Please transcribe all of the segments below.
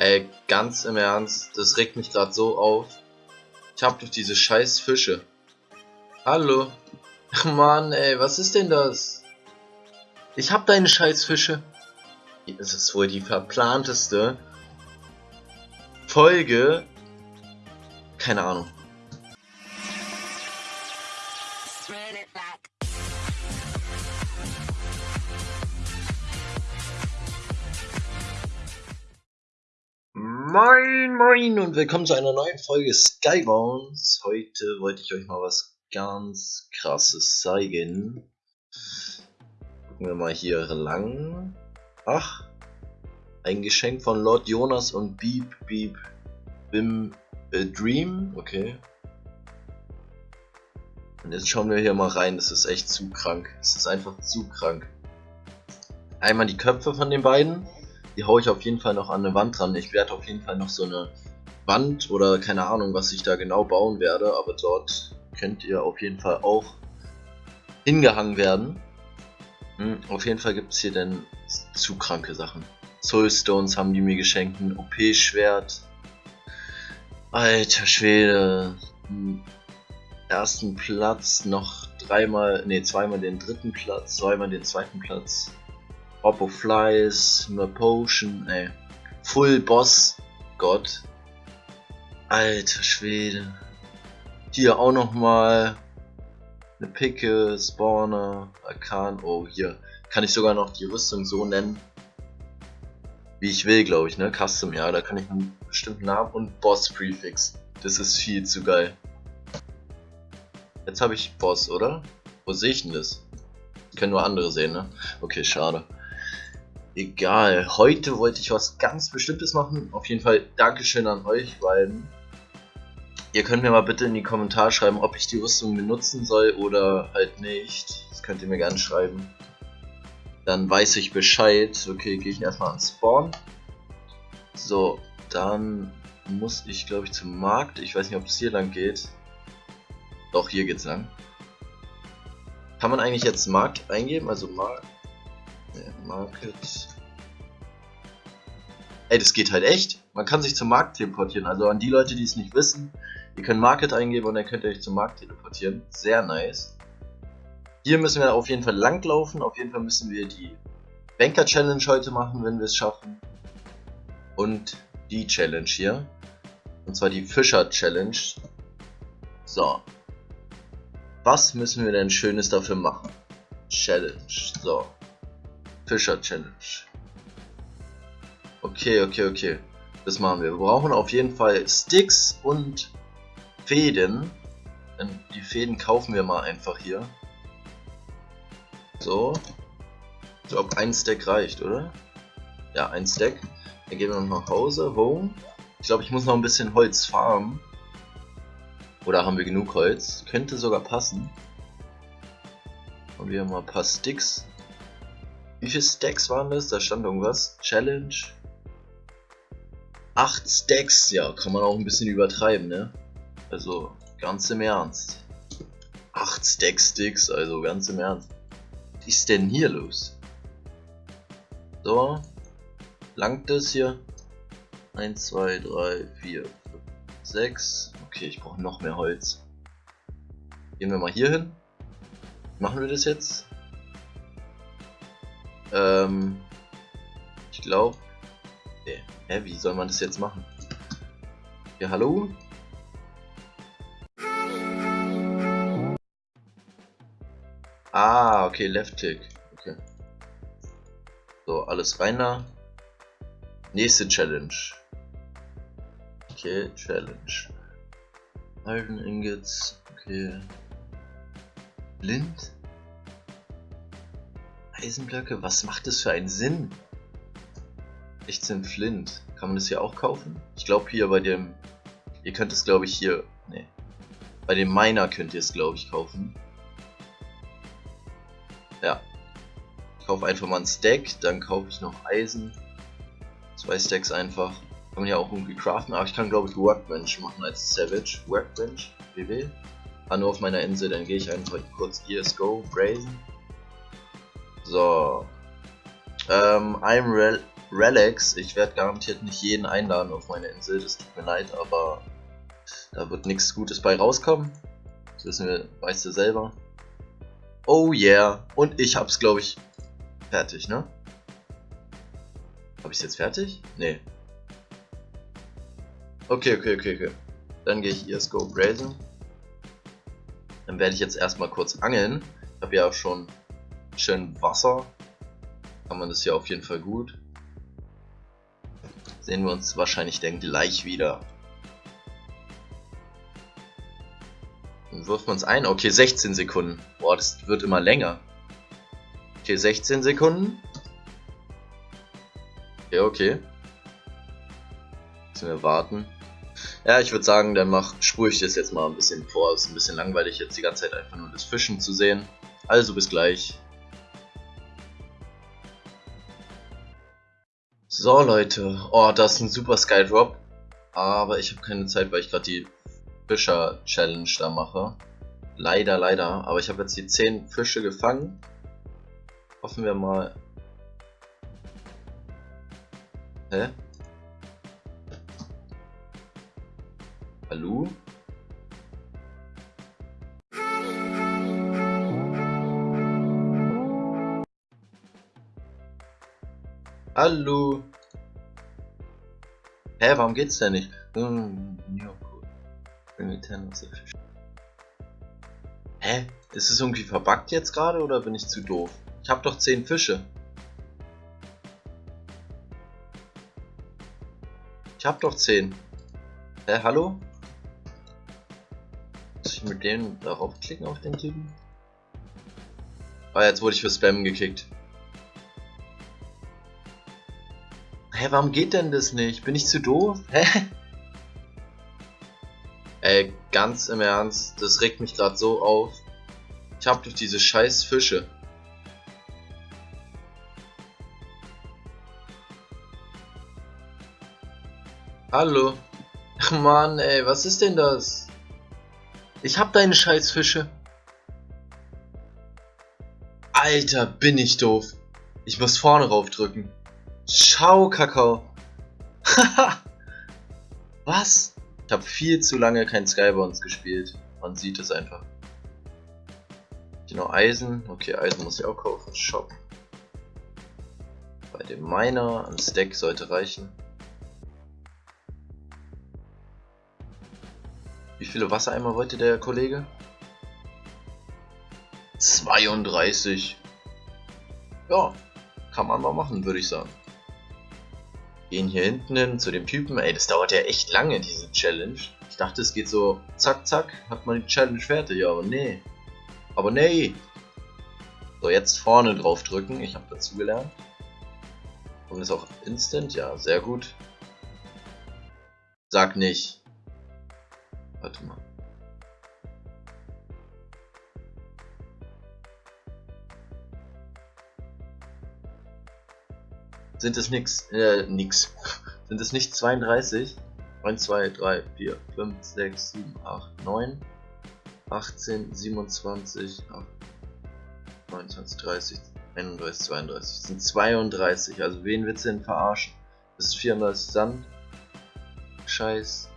Ey, ganz im Ernst, das regt mich gerade so auf. Ich hab doch diese scheiß Fische. Hallo? Mann, ey, was ist denn das? Ich hab deine scheiß Fische. Das ist wohl die verplanteste Folge. Keine Ahnung. Moin Moin und willkommen zu einer neuen Folge Skybounds. Heute wollte ich euch mal was ganz krasses zeigen. Gucken wir mal hier lang. Ach, ein Geschenk von Lord Jonas und Beep Beep Bim äh, Dream. Okay. Und jetzt schauen wir hier mal rein. Das ist echt zu krank. Es ist einfach zu krank. Einmal die Köpfe von den beiden die haue ich auf jeden Fall noch an eine Wand dran. Ich werde auf jeden Fall noch so eine Wand oder keine Ahnung, was ich da genau bauen werde, aber dort könnt ihr auf jeden Fall auch hingehangen werden. Hm, auf jeden Fall gibt es hier dann zu kranke Sachen. Soulstones haben die mir geschenkt, ein OP-Schwert. Alter Schwede. Hm, ersten Platz, noch dreimal, ne, zweimal den dritten Platz, zweimal den zweiten Platz. Oppo Flies, nur Potion, ey. Full Boss, Gott. Alter Schwede. Hier auch nochmal eine Picke, Spawner, Arkan. Oh, hier kann ich sogar noch die Rüstung so nennen, wie ich will, glaube ich, ne? Custom, ja, da kann ich einen bestimmten Namen und Boss Prefix. Das ist viel zu geil. Jetzt habe ich Boss, oder? Wo sehe ich denn das? Können nur andere sehen, ne? Okay, schade. Egal, heute wollte ich was ganz Bestimmtes machen. Auf jeden Fall Dankeschön an euch beiden. Ihr könnt mir mal bitte in die Kommentare schreiben, ob ich die Rüstung benutzen soll oder halt nicht. Das könnt ihr mir gerne schreiben. Dann weiß ich Bescheid. Okay, gehe ich erstmal ans Spawn. So, dann muss ich glaube ich zum Markt. Ich weiß nicht, ob es hier lang geht. Doch, hier geht's lang. Kann man eigentlich jetzt Markt eingeben? Also Markt. Market. Ey, das geht halt echt. Man kann sich zum Markt teleportieren. Also an die Leute, die es nicht wissen, ihr könnt Market eingeben und dann könnt ihr euch zum Markt teleportieren. Sehr nice. Hier müssen wir auf jeden Fall langlaufen. Auf jeden Fall müssen wir die Banker Challenge heute machen, wenn wir es schaffen. Und die Challenge hier. Und zwar die Fischer Challenge. So. Was müssen wir denn Schönes dafür machen? Challenge. So. Fischer Challenge. Okay, okay, okay. Das machen wir. Wir brauchen auf jeden Fall Sticks und Fäden. Die Fäden kaufen wir mal einfach hier. So. Ich glaube, ein Stack reicht, oder? Ja, ein Stack. Dann gehen wir noch nach Hause. Home. Ich glaube, ich muss noch ein bisschen Holz farmen. Oder haben wir genug Holz? Könnte sogar passen. Und wir haben mal ein paar Sticks. Wie viele Stacks waren das? Da stand irgendwas. Challenge. 8 Stacks, ja, kann man auch ein bisschen übertreiben, ne? Also, ganz im Ernst. 8 Stack Sticks, also ganz im Ernst. Was ist denn hier los? So. Langt das hier? 1, 2, 3, 4, 5, 6. Okay, ich brauche noch mehr Holz. Gehen wir mal hier hin. Machen wir das jetzt? Ähm, ich glaube. Hä, wie soll man das jetzt machen? Ja, hallo? Ah, okay, Left Tick. Okay. So, alles rein da. Nächste Challenge. Okay, Challenge. Iron Ingots. Okay. Blind? Eisenblöcke? Was macht das für einen Sinn? 16 Flint. Kann man das hier auch kaufen? Ich glaube hier bei dem... Ihr könnt es glaube ich hier... Ne. Bei dem Miner könnt ihr es glaube ich kaufen. Ja. Ich kaufe einfach mal ein Stack, dann kaufe ich noch Eisen. Zwei Stacks einfach. Kann man ja auch irgendwie craften, aber ich kann glaube ich Workbench machen als Savage. Workbench, WW. Ah, nur auf meiner Insel, dann gehe ich einfach kurz ESGO, Brazen. So. Ähm, I'm, re relax. Ich werde garantiert nicht jeden einladen auf meine Insel. Das tut mir leid, aber da wird nichts Gutes bei rauskommen. Das wissen wir, weißt du selber. Oh yeah. Und ich hab's, glaube ich, fertig, ne? Hab ich's jetzt fertig? Nee. Okay, okay, okay, okay. Dann gehe ich ESGO Brazen. Dann werde ich jetzt erstmal kurz angeln. Ich habe ja auch schon schön Wasser. Kann man das ja auf jeden Fall gut. Sehen wir uns wahrscheinlich dann gleich wieder. Dann wirft man es ein. Okay, 16 Sekunden. Boah, das wird immer länger. Okay, 16 Sekunden. Ja, okay. Müssen wir warten. Ja, ich würde sagen, dann mach, spule ich das jetzt mal ein bisschen vor. Es ist ein bisschen langweilig, jetzt die ganze Zeit einfach nur das Fischen zu sehen. Also bis gleich. So Leute, oh, das ist ein super Sky Drop. Aber ich habe keine Zeit, weil ich gerade die Fischer Challenge da mache. Leider, leider. Aber ich habe jetzt die 10 Fische gefangen. Hoffen wir mal. Hä? Hallo? Hallo? Hä, warum geht's denn nicht? Hm, ja, cool. Hä? Ist es irgendwie verbuggt jetzt gerade oder bin ich zu doof? Ich hab doch 10 Fische. Ich hab doch 10. Hä, hallo? Muss ich mit dem darauf klicken auf den Typen? Ah, jetzt wurde ich für Spam gekickt. Hä, warum geht denn das nicht? Bin ich zu doof? Hä? Ey, ganz im Ernst, das regt mich gerade so auf. Ich hab doch diese scheiß Fische. Hallo? Ach man, ey, was ist denn das? Ich hab deine scheiß Fische. Alter, bin ich doof. Ich muss vorne raufdrücken. Ciao, Kakao. Haha. Was? Ich habe viel zu lange kein Skybounds gespielt. Man sieht es einfach. Genau, Eisen. Okay, Eisen muss ich auch kaufen. Shop. Bei dem Miner. Ein Stack sollte reichen. Wie viele Wassereimer wollte der Kollege? 32. Ja, kann man mal machen, würde ich sagen. Gehen hier hinten hin zu dem Typen. Ey, das dauert ja echt lange, diese Challenge. Ich dachte, es geht so zack, zack, hat man die Challenge fertig, aber nee. Aber nee. So, jetzt vorne drauf drücken. Ich habe dazu gelernt. Und ist auch instant? Ja, sehr gut. Sag nicht. Warte mal. Sind es nix, äh, nix. Sind es nicht 32? 1, 2, 3, 4, 5, 6, 7, 8, 9, 18, 27, 8, 29, 30, 31, 32. Das sind 32. Also wen willst du denn verarschen? Das ist 34 Sand. Scheiß.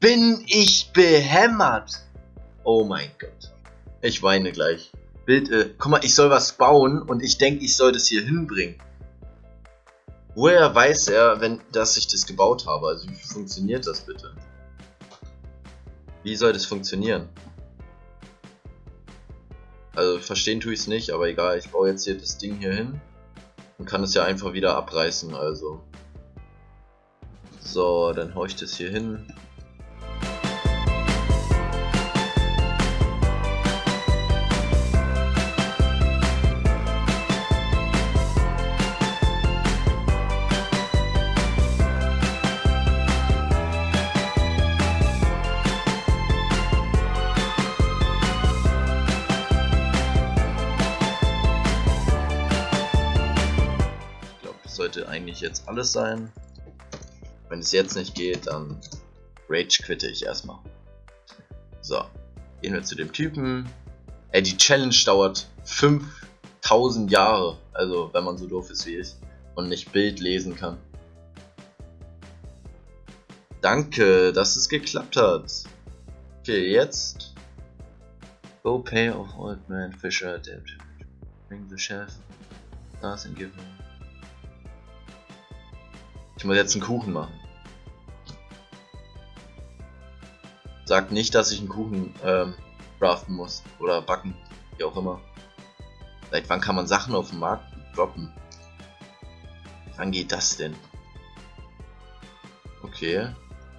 Bin ich behämmert? Oh mein Gott. Ich weine gleich. Bild, äh, guck mal, ich soll was bauen und ich denke, ich soll das hier hinbringen. Woher weiß er, wenn, dass ich das gebaut habe? Also wie funktioniert das bitte? Wie soll das funktionieren? Also verstehen tue ich es nicht, aber egal, ich baue jetzt hier das Ding hier hin und kann es ja einfach wieder abreißen, also. So, dann haue ich das hier hin. Eigentlich jetzt alles sein. Wenn es jetzt nicht geht, dann Rage quitte ich erstmal. So, gehen wir zu dem Typen. Ey, die Challenge dauert 5000 Jahre. Also, wenn man so doof ist wie ich und nicht Bild lesen kann. Danke, dass es geklappt hat. Okay, jetzt. Go pay of old man Fisher dead. Bring the chef. Das and give him. Ich muss jetzt einen Kuchen machen. Sagt nicht, dass ich einen Kuchen ähm, craften muss. Oder backen. Wie auch immer. Seit wann kann man Sachen auf dem Markt droppen? Wann geht das denn? Okay.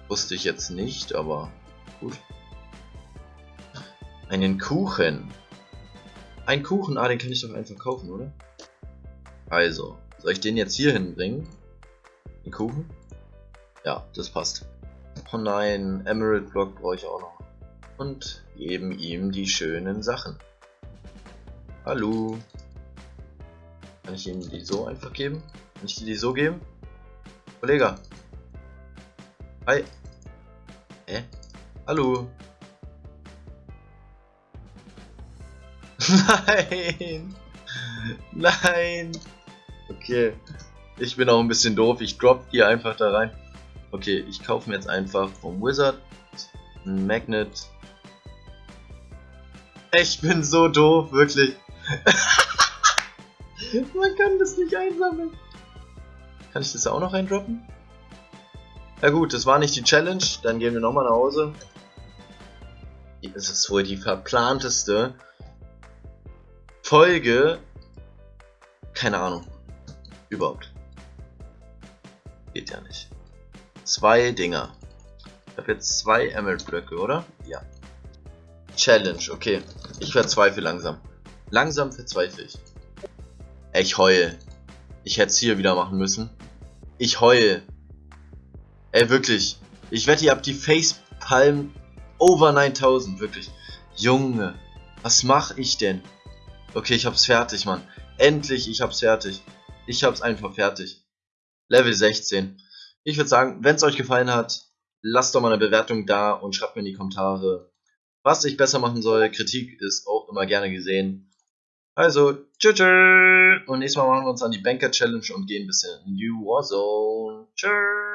Wusste ich jetzt nicht, aber gut. Einen Kuchen. Ein Kuchen, ah, den kann ich doch einfach kaufen, oder? Also, soll ich den jetzt hier hinbringen? Den Kuchen? Ja, das passt. Oh nein, Emerald Block brauche ich auch noch. Und geben ihm die schönen Sachen. Hallo. Kann ich ihm die so einfach geben? Kann ich die so geben? Kollege. Hi. Hä? Hallo? Nein! Nein! Okay. Ich bin auch ein bisschen doof. Ich drop hier einfach da rein. Okay, ich kaufe mir jetzt einfach vom Wizard ein Magnet. Ich bin so doof, wirklich. Man kann das nicht einsammeln. Kann ich das auch noch eindroppen? Ja gut, das war nicht die Challenge, dann gehen wir nochmal nach Hause. Das ist wohl die verplanteste Folge. Keine Ahnung. Überhaupt. Geht ja nicht. Zwei Dinger. Ich habe jetzt zwei Emerald Blöcke, oder? Ja. Challenge, okay. Ich verzweifle langsam. Langsam verzweifle ich. Ich heul. Ich hätte es hier wieder machen müssen. Ich heul. Ey, wirklich. Ich wette, ihr habt die Facepalm over 9000, wirklich. Junge, was mach ich denn? Okay, ich hab's fertig, Mann. Endlich, ich hab's fertig. Ich hab's einfach fertig. Level 16. Ich würde sagen, wenn es euch gefallen hat, lasst doch mal eine Bewertung da und schreibt mir in die Kommentare, was ich besser machen soll. Kritik ist auch immer gerne gesehen. Also, tschüss. Und nächstes Mal machen wir uns an die Banker Challenge und gehen ein bisschen in New Warzone. Tschüss.